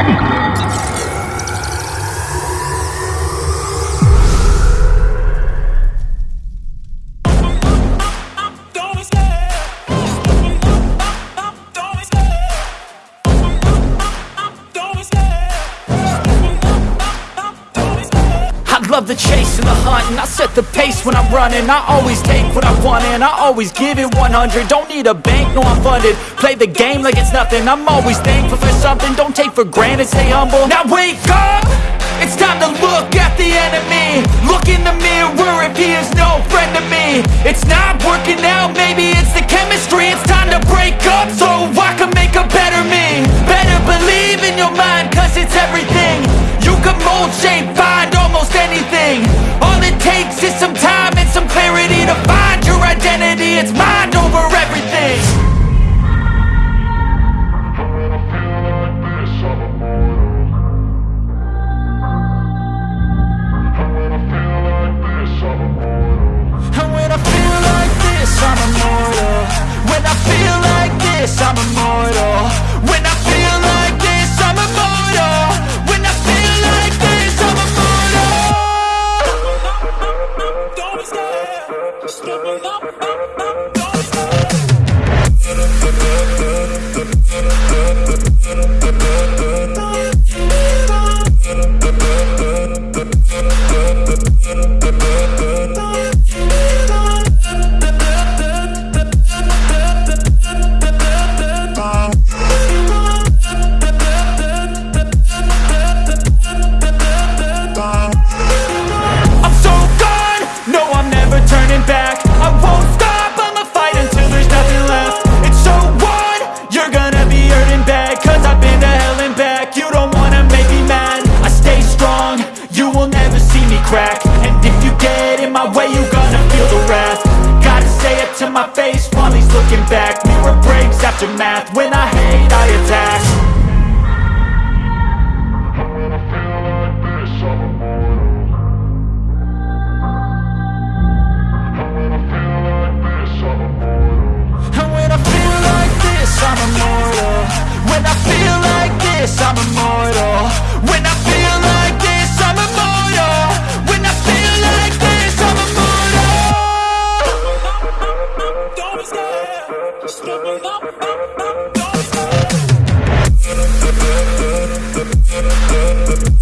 Adi. Pace when I'm running I always take what I want and I always give it 100 Don't need a bank, no I'm funded. Play the game like it's nothing. I'm always thankful for something. Don't take for granted, stay humble. Now wake up! It's time to look at the enemy. Look in the mirror if he is no friend to me. It's not working out, maybe it's the chemistry. It's time to break up so I can make a better me. Better believe in your mind cause it's everything You mold, shape, find almost anything. All it takes is some time and some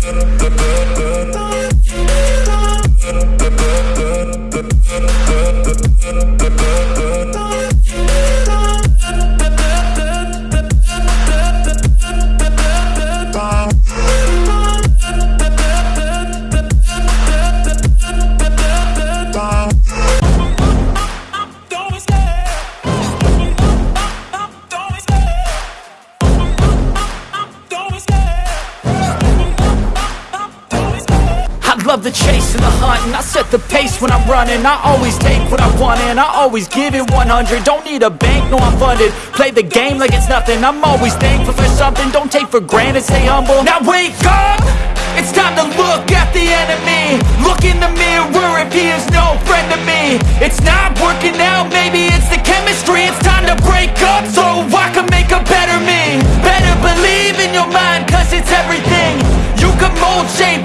Thank running. I always take what I want and I always give it 100 Don't need a bank, no I'm funded. Play the game like it's nothing. I'm always thankful for something. Don't take for granted, stay humble. Now wake up! It's time to look at the enemy. Look in the mirror if he is no friend to me. It's not working out, maybe it's the chemistry. It's time to break up so I can make a better me. Better believe in your mind cause it's everything. You can mold, shape,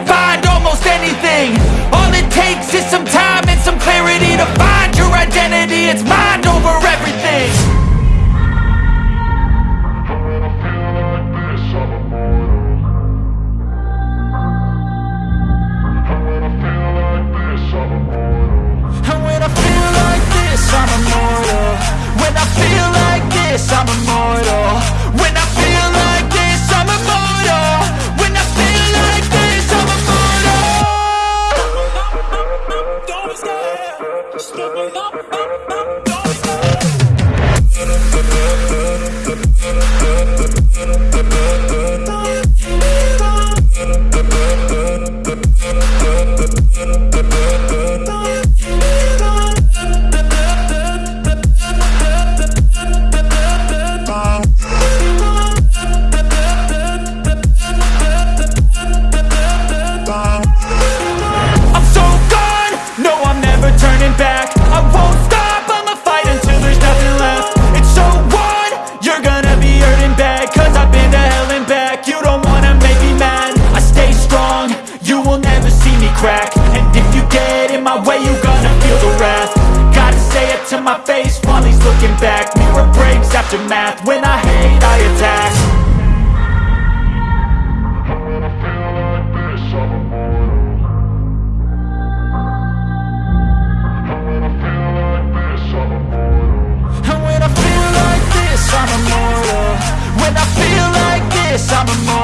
feel like this, I'm immortal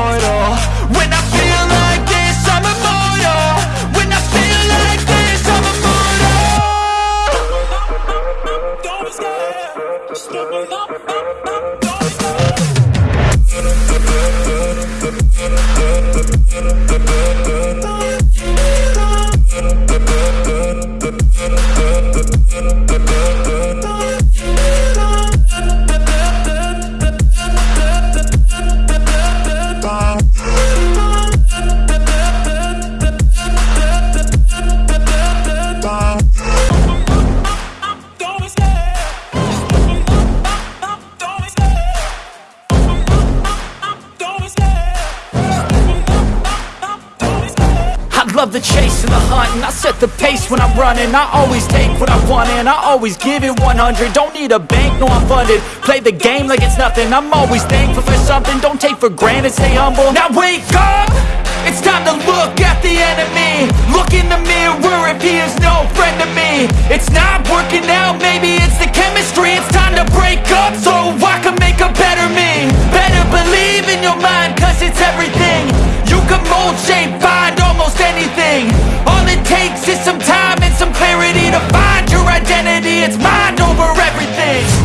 pace when I'm running. I always take what I want and I always give it 100 Don't need a bank, no I'm funded. Play the game like it's nothing. I'm always thankful for something. Don't take for granted, stay humble. Now wake up! It's time to look at the enemy. Look in the mirror if he is no friend to me. It's not working out, maybe it's the chemistry. It's time to break up so I can make a better me. Better believe in your mind cause it's everything. You can mold, shape, find almost anything. All it takes is some time and some clarity To find your identity, it's mind over everything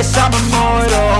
yes, I'm immortal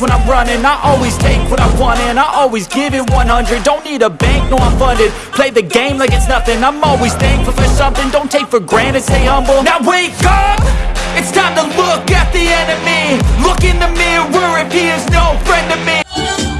when I'm running I always take what I want and I always give it 100 Don't need a bank, no I'm funded. Play the game like it's nothing. I'm always thankful for something. Don't take for granted, stay humble. Now wake up! It's time to look at the enemy. Look in the mirror if he is no friend to me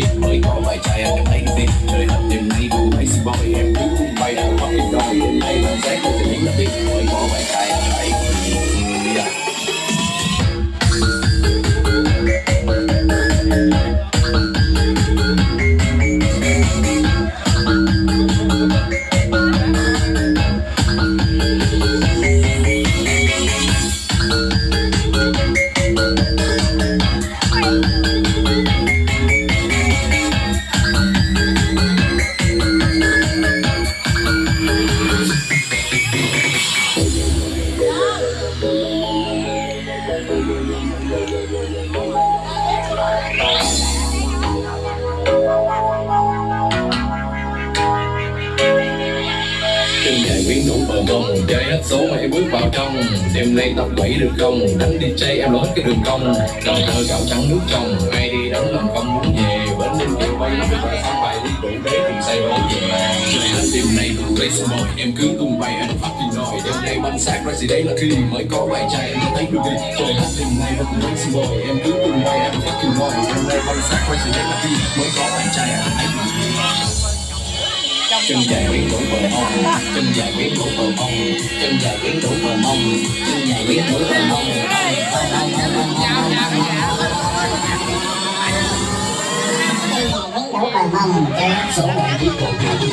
với mới có vài chai anh em thấy cái tin trời hết đêm nay cùng lazy boy em. Chân dài quyến rũ bờ mông chơi hết số mày bước vào trong. Đêm nay tập bảy được không? Đánh đi chơi em lối cái đường cong. Đầu thơ gạo trắng nước trong, ai đi đánh làm công muốn về. Bến đêm kêu bay lắm và sáng bài đi đủ đế cùng say đổ về. Chơi hết đêm nay cùng số boy em cứ tung bay, anh phát tin nồi đêm nay bánh xác ra gì đấy là khi mới có bài chai, em thấy được đi chơi hết đêm nay cùng số boy em cứ tung bay, anh phát tin nồi đêm nay bánh xác ra gì đấy là khi mới có bài trai anh thấy được đi chân dài quyến rũ bờ mông chân dài quyến rũ bờ mông chân dài quyến rũ bờ mông chân dài quyến rũ bờ mông đấu bài mong cái số bài đi của thầy tôi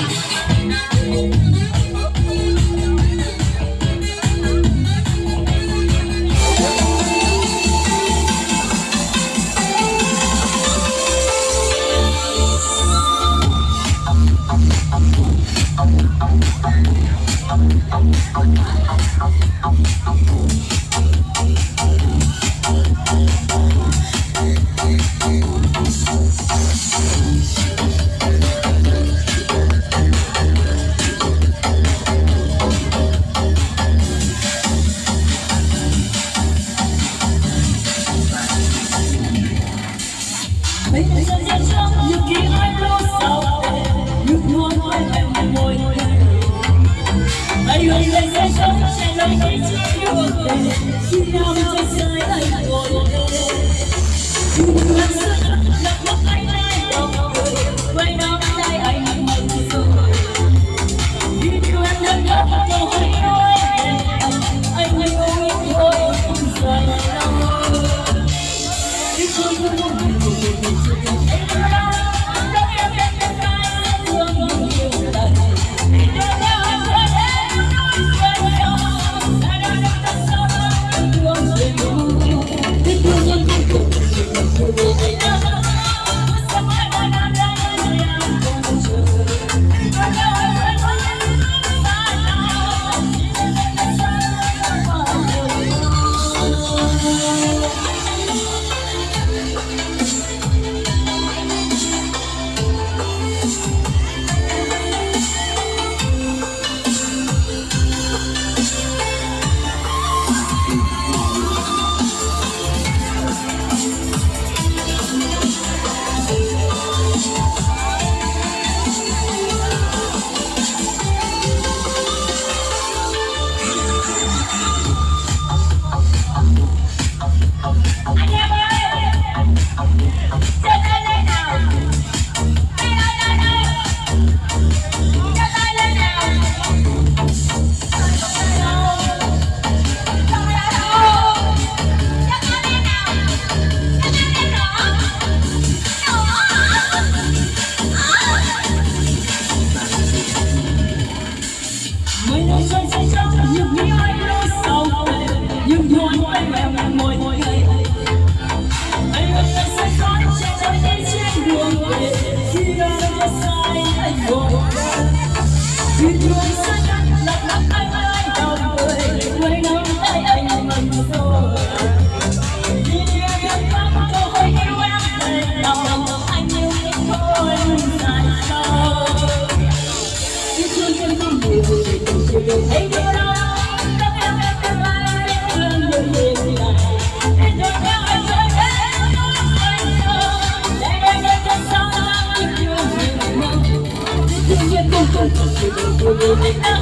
do it.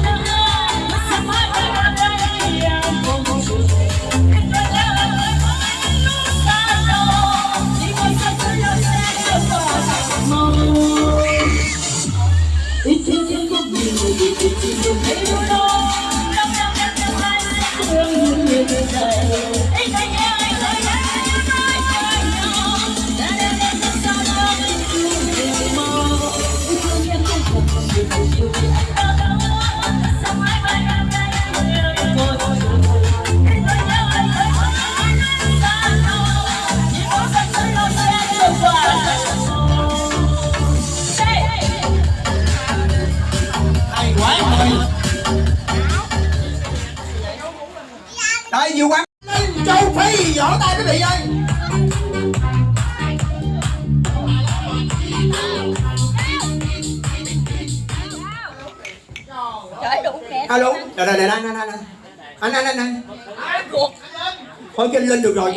ở trên linh được rồi.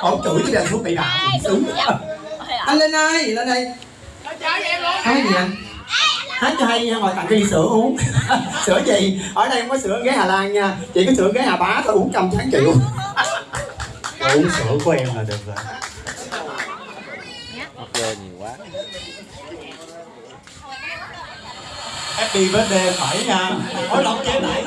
Ổng chửi cái đèn xuống bị đạo đúng anh lên đây lên đây. Hát gì anh hát cho hay nha ngồi tặng đi sữa uống. Sữa gì? Ở đây không có sữa ghế hà lan nha. Chỉ có sữa ghế hà bá thôi uống trăm tháng triệu. Uống sữa của em là được rồi. Mắc dơ nhiều quá. Happy birthday phải nha. Hối lỗi chế lại.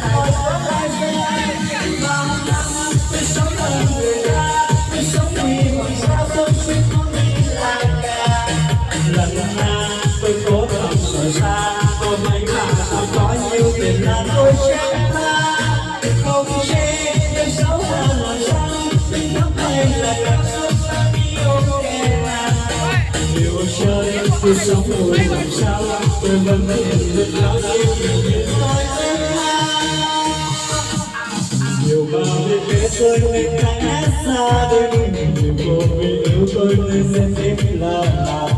Xa sống rồi làm sao có nhiều tiền là tôi vẫn tha không được em xấu vẫn làm sao tình nắm tôi nên đã xa đôi nhiều cô vì yêu tôi tôi sẽ tiếp là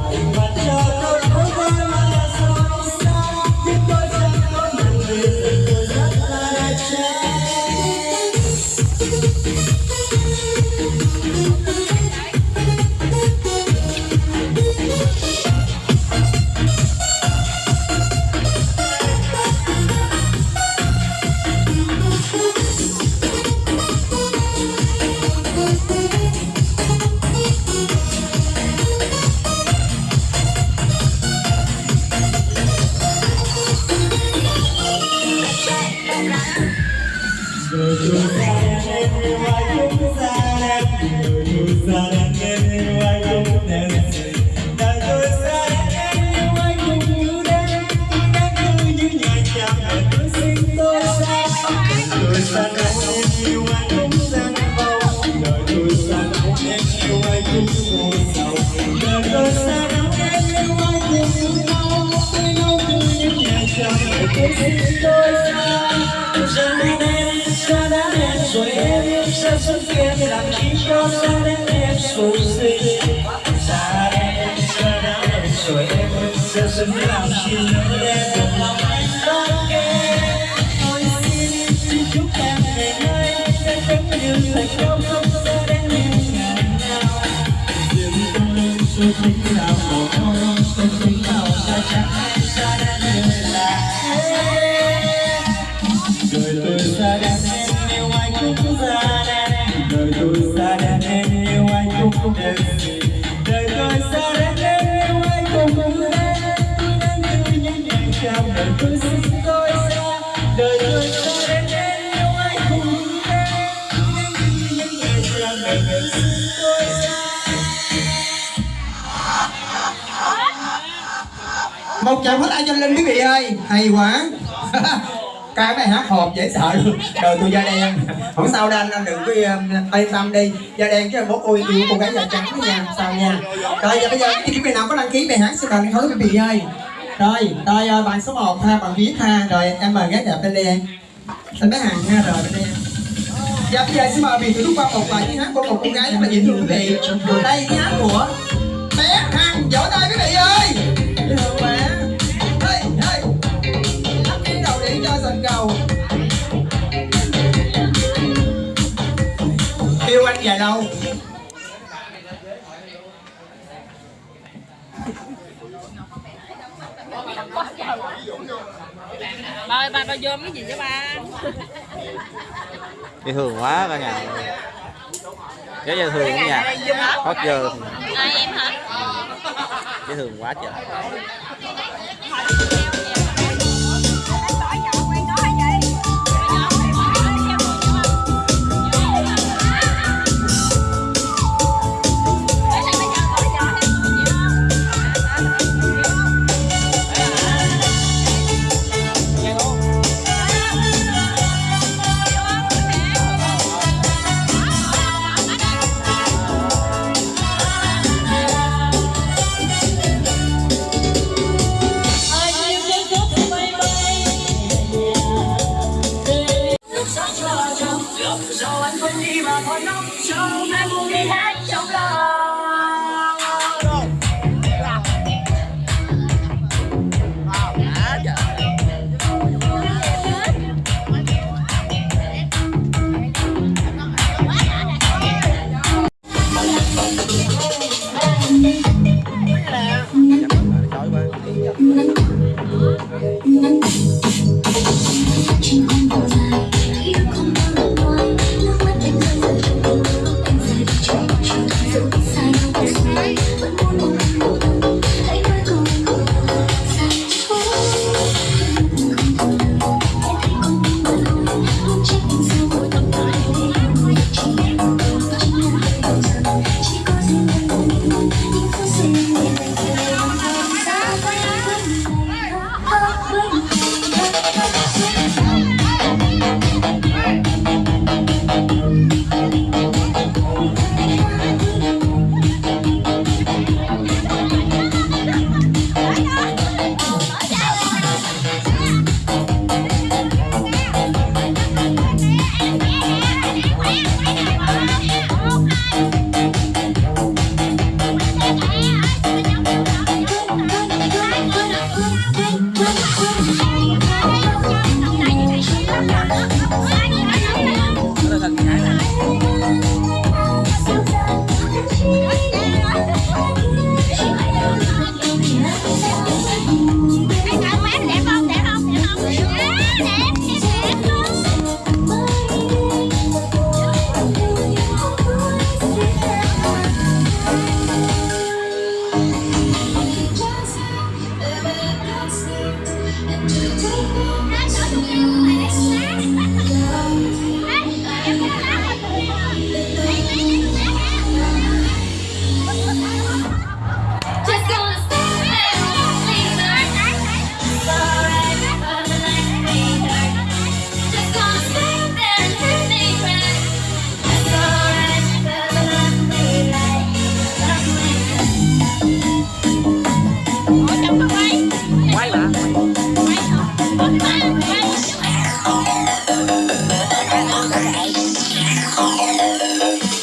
đến em xa xa đã em rồi em sẽ sớm làm chi cho em buồn lòng anh lo tôi xin xin chúc em ngày nay sẽ vẫn yêu thành công không xa đến những ngày nào riêng tôi tôi thích là một chào hết anh cho linh quý vị ơi. Hay quá. Cái bài hát hộp dễ sợ. Luôn đời tôi da đen. Không sao đâu, anh anh đừng có um, yên tâm đi. Da đen chứ bố ôi yêu cô gái da trắng nha. Sao nha. Rồi, giờ bây giờ cái điểm nào có đăng ký bài hát xin thành hứa quý vị ơi. Rồi rồi ờ, bài bạn số 1 ha bạn viết ha rồi, em mời gái đẹp bên đây em xin bé hàng ha rồi bên đây em Dạ bây giờ xin mời vị lúc qua một bài tiếng hát của một cô gái rất là dễ thương quý vị. Đây tiếng hát của Anh dài lâu Ba ba ba dôm cái gì cho ba? dễ thương quá cả nhà. Rất dễ thương cả nhà hót giờ Ai em hả? dễ thương quá trời Thank you.